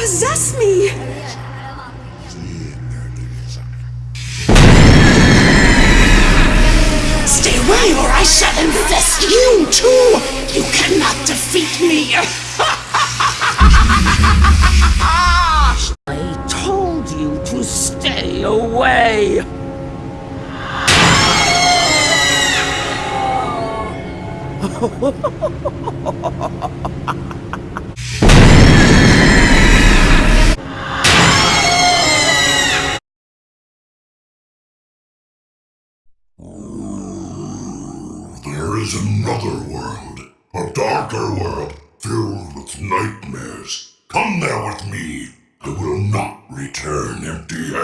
possess me! Stay away or I shall infest you too! You cannot defeat me! I told you to stay away! There is another world, a darker world filled with nightmares. Come there with me. I will not return empty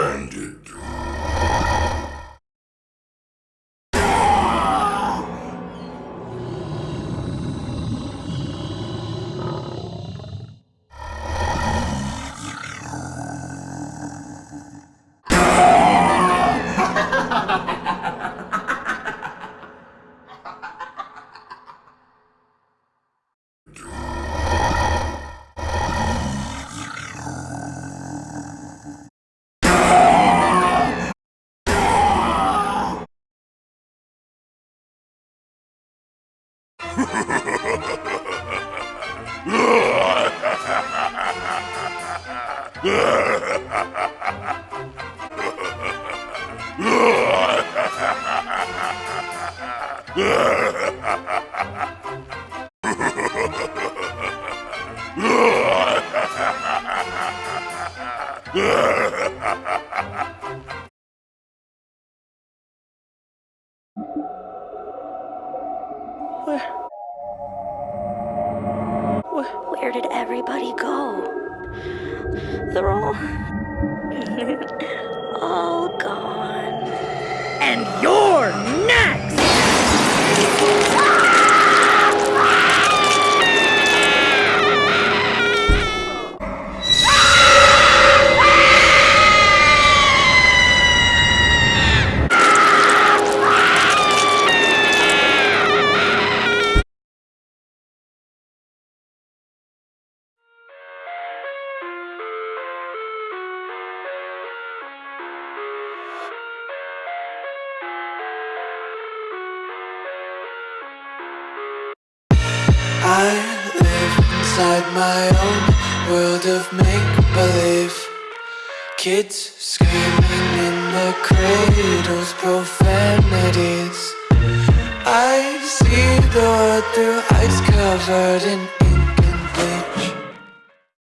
Where did everybody go? They're all. all gone. And you're I live inside my own world of make-believe. Kids screaming in the cradles, profanities. I see the world through ice covered in